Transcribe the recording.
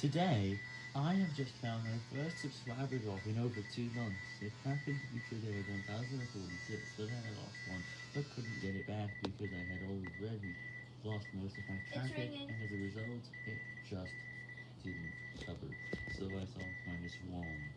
Today, I have just found my first subscriber drop in over two months. It happened to be today 1046, but I lost one, but couldn't get it back because I had already lost most of my traffic, and as a result, it just didn't cover. So I saw minus one, wrong.